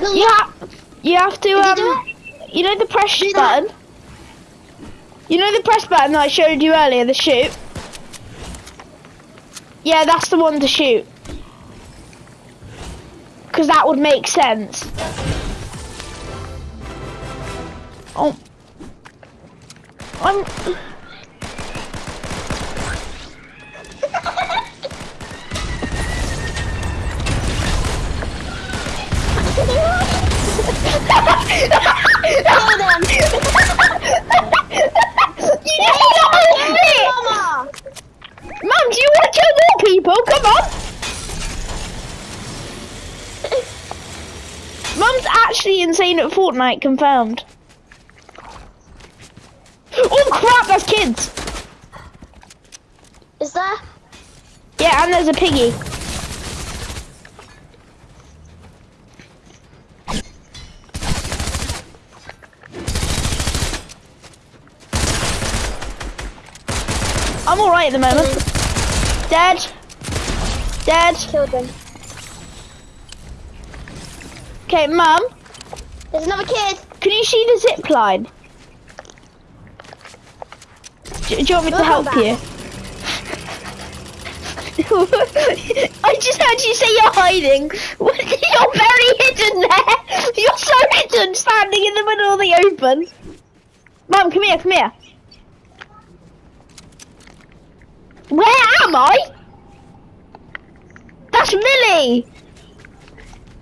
You have, you have to, you um, you know the press Do that. button? You know the press button that I showed you earlier, the shoot? Yeah, that's the one to shoot. Because that would make sense. Oh. I'm... Kill them. you just got it! Mama. Mum, do you want to kill more people? Come on! Mum's actually insane at Fortnite, confirmed. Oh crap, that's kids! Is there? Yeah, and there's a piggy. At the moment. Dead. Dead. Killed them. Okay, Mum, There's another kid. can you see the zip line? Do, do you want me to help back. you? I just heard you say you're hiding. You're very hidden there. You're so hidden, standing in the middle of the open. Mum, come here, come here. Where am I? That's Millie.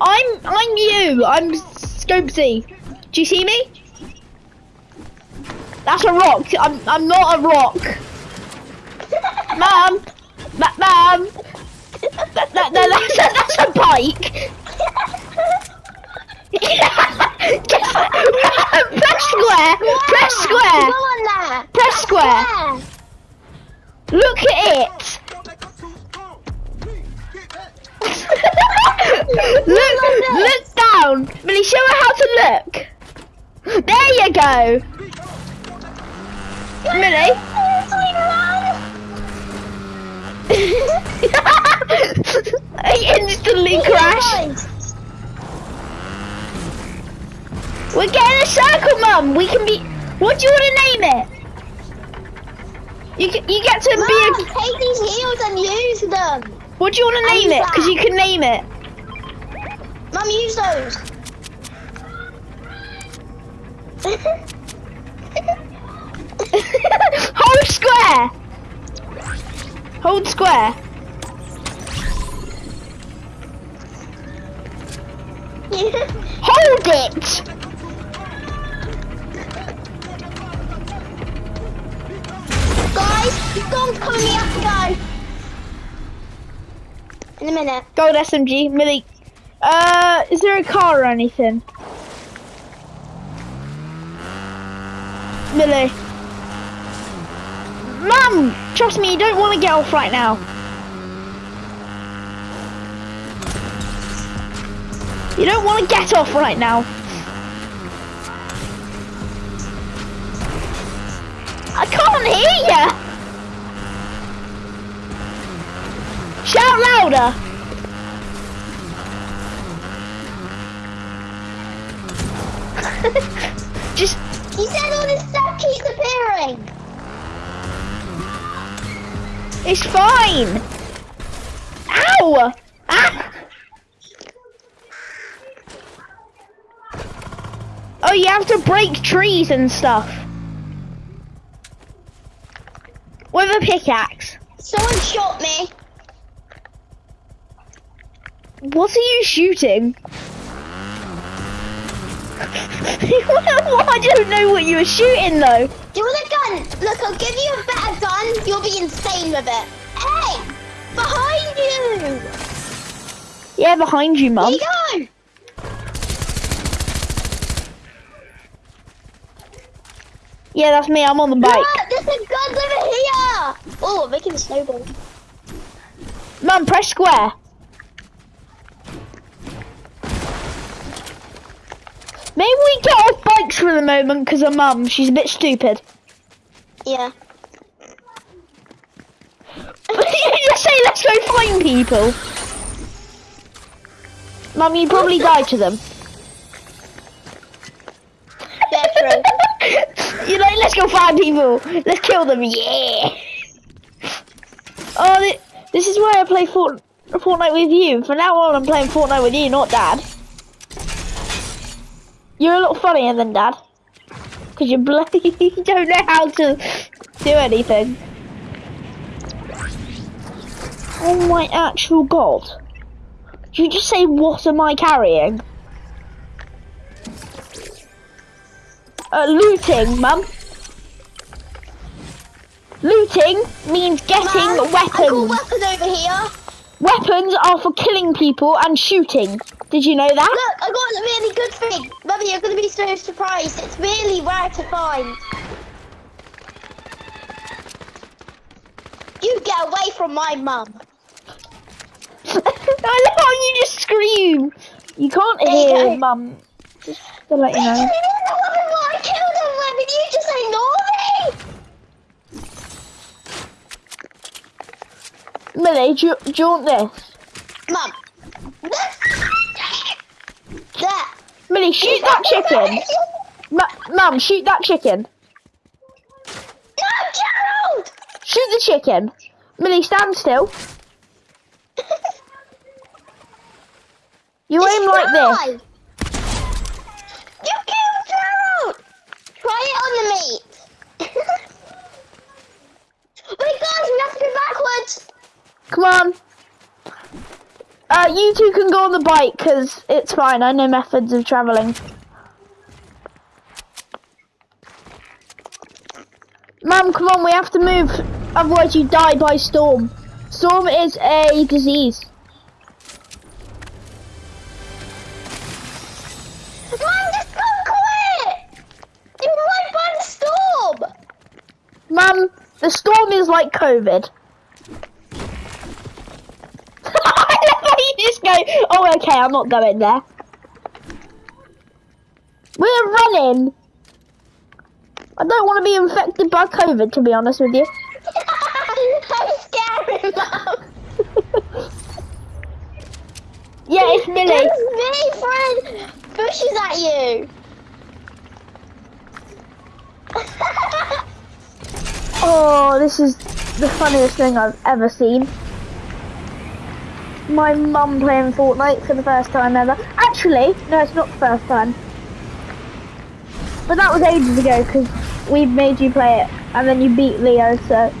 I'm I'm you. I'm Scopesy. Do you see me? That's a rock. I'm I'm not a rock. Mum, Ma- mum. That, that, that, that's, a, that's a bike. Press square. Press square. on there. Press square. Look at it. look, look down. Millie, show her how to look. There you go. Millie. I instantly crashed. We're getting a circle, Mum. We can be. What do you want to name it? You get, you get to Mom, be take these heels and use them. a. What do you want to name it? Because you can name it. Mum, use those. Hold square. Hold square. Hold it. Come me up to go. In a minute. Gold SMG, Millie. Uh, is there a car or anything? Millie. Mum, trust me, you don't want to get off right now. You don't want to get off right now. I can't hear you. Louder. Just He said all this stuff keeps appearing. It's fine. Ow! Ah! Oh, you have to break trees and stuff. With a pickaxe. Someone shot me. What are you shooting? I don't know what you were shooting though. Do you want a gun? Look, I'll give you a better gun. You'll be insane with it. Hey! Behind you! Yeah, behind you, Here mum. you go! Yeah, that's me. I'm on the bike. Look, there's some guns over here! Oh, I'm making a snowball. Mum, press square. Maybe we get off bikes for the moment because of mum. She's a bit stupid. Yeah. Just say let's go find people. Mum, you probably died to them. You're like, let's go find people. Let's kill them. Yeah. Oh, thi- this is why I play Fort- Fortnite with you. From now on, I'm playing Fortnite with you, not Dad. You're a lot funnier than Dad. Because you bloody don't know how to do anything. Oh my actual god. Did you just say, what am I carrying? Uh, looting, mum. Looting means getting got weapons. weapons over here. Weapons are for killing people and shooting. Did you know that? Look, I got a really good thing. Mummy, you're going to be so surprised. It's really rare to find. You get away from my mum. I love how you just scream. You can't There hear go. mum. Just to let you know. I killed. You just ignore me. Millie, do you, do you want this? Mum. Millie, shoot that chicken. Mum, shoot that chicken. No, Gerald! Shoot the chicken. Millie, stand still. You aim like this. You killed Gerald! Try it on the meat. Wait, guys, we have to go backwards. Come on. Uh, you two can go on the bike because it's fine. I know methods of travelling. Mum, come on, we have to move. Otherwise, you die by storm. Storm is a disease. Mum, just go quit! You're right by the storm! Mum, the storm is like COVID. I love how oh, okay, I'm not going there. We're running. I don't want to be infected by COVID, to be honest with you. I'm scared, Mum. Yeah, it's Millie. It's me, friend. Pushes at you. Oh, this is the funniest thing I've ever seen. My mum playing Fortnite for the first time ever. Actually, no, it's not the first time. But that was ages ago because we made you play it and then you beat Leo, so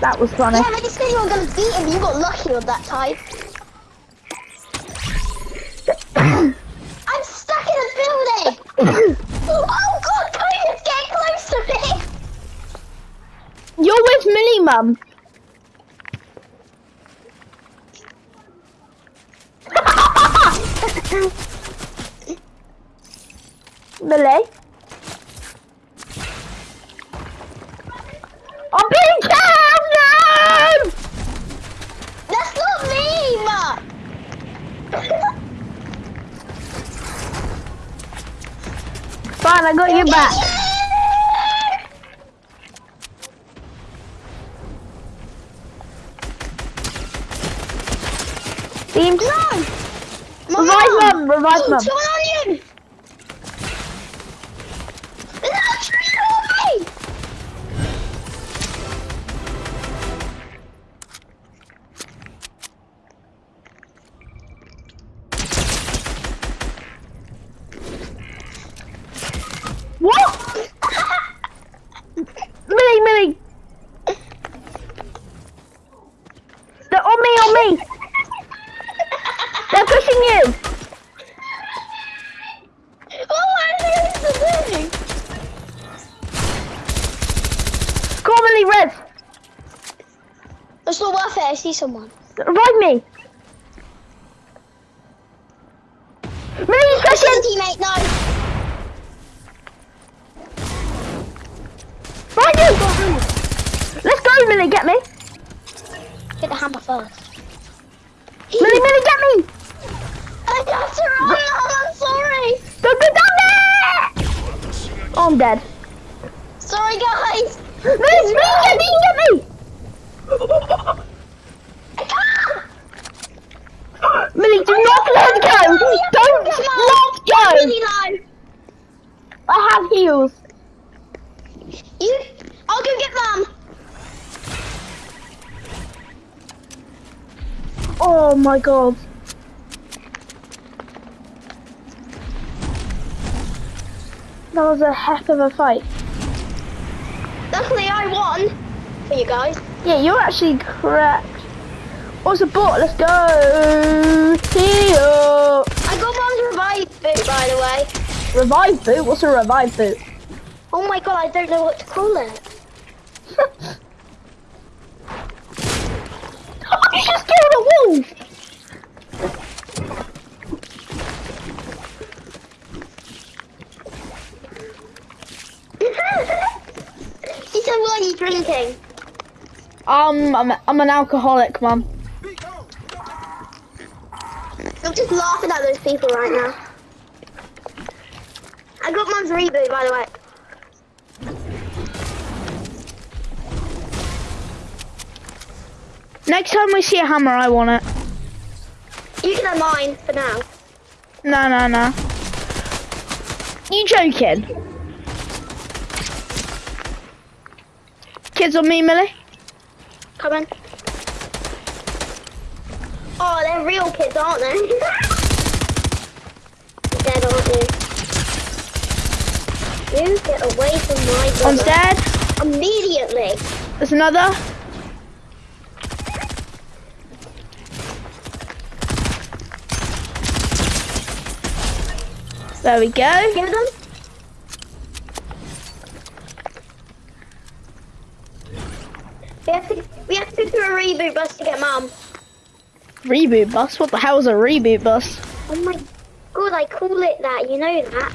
that was funny. yeah, but you said you were going to beat him. You got lucky on that time. I'm stuck in a building. Oh, oh, God, COVID's getting close to me. You're with Millie, mum. Millie? I'm being killed! No! That's not me, Ma. Fine, I got your back. Beam. No! Revive mum, revive mum. See someone. Revive me. This is a second. teammate. No. Find you. Let's go, Millie, get me. Hit the hammer first. Millie, Millie, get me. I got to run. I'm sorry. Don't go down there. Oh, I'm dead. Sorry, guys. Millie, Millie, get me, get me. I can't. Millie, do not let go. Don't let go. Really low. Oh my god. That was a heck of a fight. Luckily, I won for you guys. Yeah, you're actually correct. What's a bot? Let's go. Here. I got mom's revive boot, by the way. Revive boot? What's a revive boot? Oh my god, I don't know what to call it. you just killed a wolf. he said, what are you drinking? Um, I'm, I'm an alcoholic, mum. I'm just laughing at those people right now. I got mom's reboot, by the way. Next time we see a hammer, I want it. You can have mine for now. No, no, no. You joking? Kids on me, Millie? Come on. Oh, they're real kids, aren't they? Dead, aren't you? You get away from my I'm dead. Immediately. There's another. There we go. Give them. We have to, we have to do a reboot bus to get mum. Reboot bus? What the hell's a reboot bus? Oh my god, I call it that, you know that.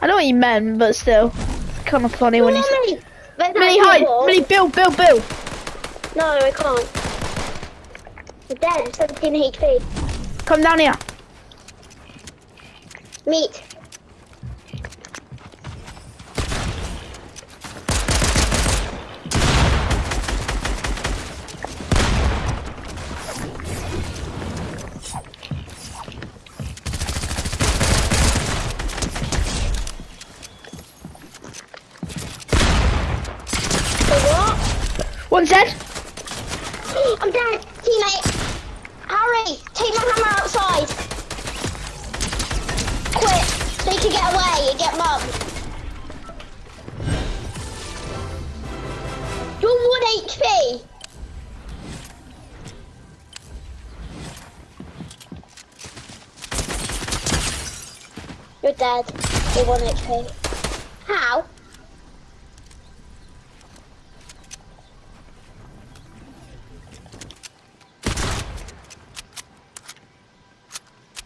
I know what you meant, but still. It's kind of funny when you say. Mummy! But that's Millie, hide! Millie, build, build, build! No, I can't. I'm dead, 17 HP. Come down here. Meat. Dead. You're one HP. How?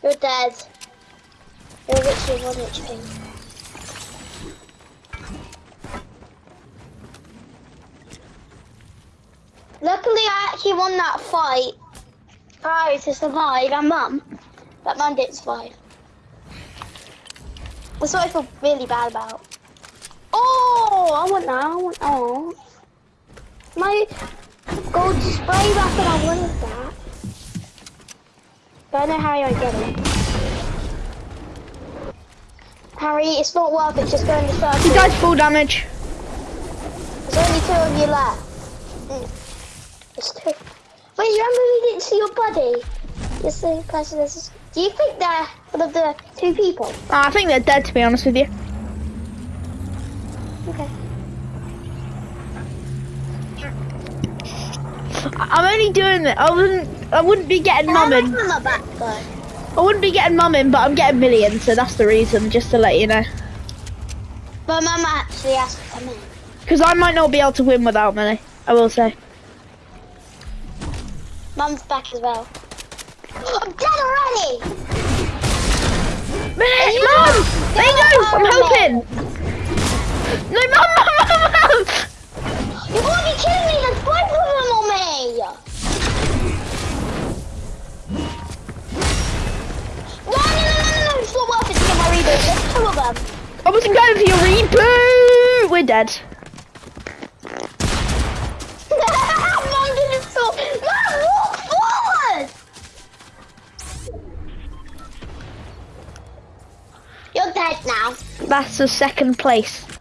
You're dead. You're literally one HP. Luckily, I actually won that fight. Harry to survive and Mum. But Mum didn't survive. That's what I feel really bad about. Oh, I want that. I want oh. My gold spray weapon, I wanted that. But I know how I get it. Harry, it's not worth it just going to circle. He does full damage. There's only two of you left. Mm. It's two. Wait, you remember we didn't see your buddy? Yes, the person. Do you think they're of the two people? Ah, I think they're dead, to be honest with you. Okay. I'm only doing it. I wouldn't. I wouldn't be getting mum in. back. I wouldn't be getting mum in, but I'm getting millions, so that's the reason. Just to let you know. But Mum actually asked come in. Because I might not be able to win without money. I will say. Mum's back as well. I'm dead already! Mum! There you go. I'm helping. No, mum, mum, mum, mum. You're to be kidding me! There's five of them on me! No, no, no, no, no! It's not worth it to get my reboot. There's two of them. I wasn't going for your reboot. We're dead. The second place.